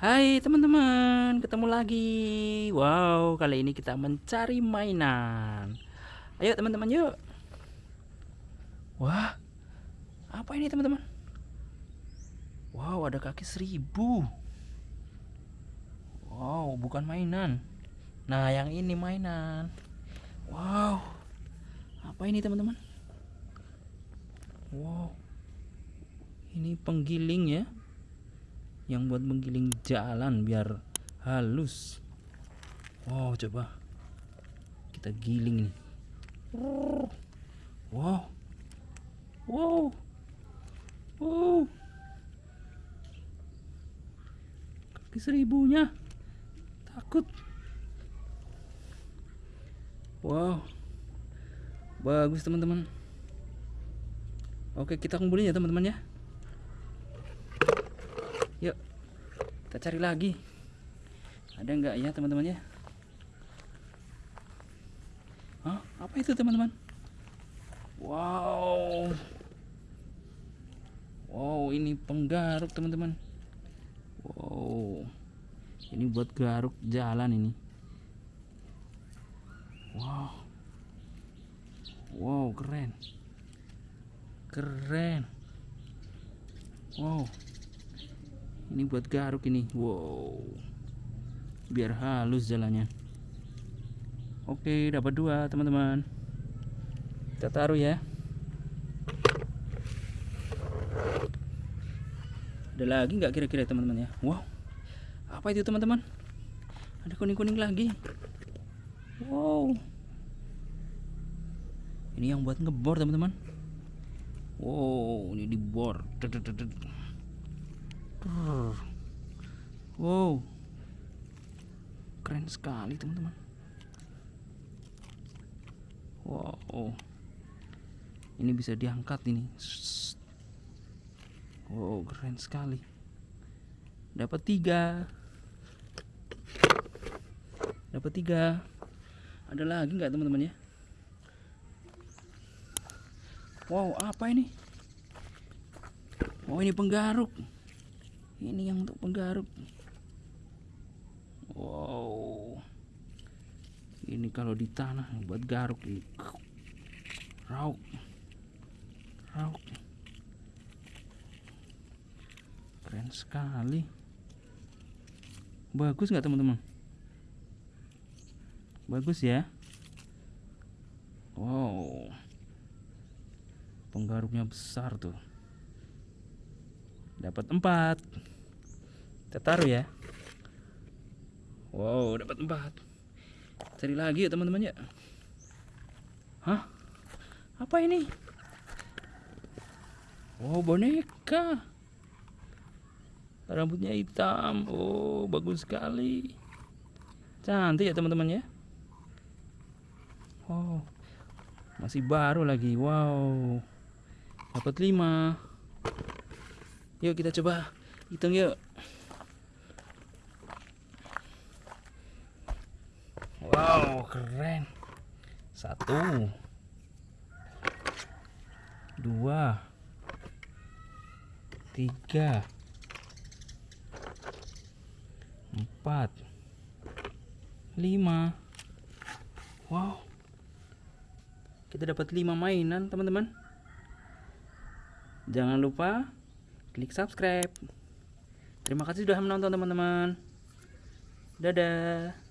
Hai teman-teman, ketemu lagi. Wow, kali ini kita mencari mainan. Ayo teman-teman yuk. Wah, apa ini teman-teman? Wow, ada kaki seribu. Wow, bukan mainan. Nah, yang ini mainan. Wow, apa ini teman-teman? Wow, ini penggiling ya yang buat menggiling jalan biar halus. Wow coba. Kita giling nih. Wow. Wow. Wow. Kaki seribunya. Takut. Wow. Bagus teman-teman. Oke kita kumpulin ya teman-teman ya Yuk, kita cari lagi. Ada nggak ya teman-teman ya? Hah? Apa itu teman-teman? Wow. Wow, ini penggaruk teman-teman. Wow. Ini buat garuk jalan ini. Wow. Wow, keren. Keren. Wow ini buat garuk ini. Wow. Biar halus jalannya. Oke dapat dua teman-teman. Kita taruh ya. Ada lagi nggak kira-kira teman-teman ya? Wow. Apa itu teman-teman? Ada kuning-kuning lagi. Wow. Ini yang buat ngebor teman-teman. Wow ini dibor Wow. Keren sekali, teman-teman. Wow. Ini bisa diangkat ini. Wow, keren sekali. Dapat tiga. Dapat tiga. Ada lagi nggak teman-teman ya? Wow, apa ini? Oh, ini penggaruk ini yang untuk penggaruk. Wow. Ini kalau di tanah buat garuk ini. Rauk. Rauk. Keren sekali. Bagus nggak teman-teman? Bagus ya? Wow. Penggaruknya besar tuh dapat empat. Kita taruh ya. Wow dapat empat. Cari lagi ya teman-teman ya. Hah? Apa ini? Wow boneka. Rambutnya hitam. Oh bagus sekali. Cantik ya teman-teman ya. Wow. Masih baru lagi. Wow. Dapat lima Yuk kita coba hitung yuk. Wow, keren. Satu. Dua. Tiga. Empat. Lima. Wow. Kita dapat lima mainan, teman-teman. Jangan lupa klik subscribe. Terima kasih sudah menonton teman-teman. Dadah.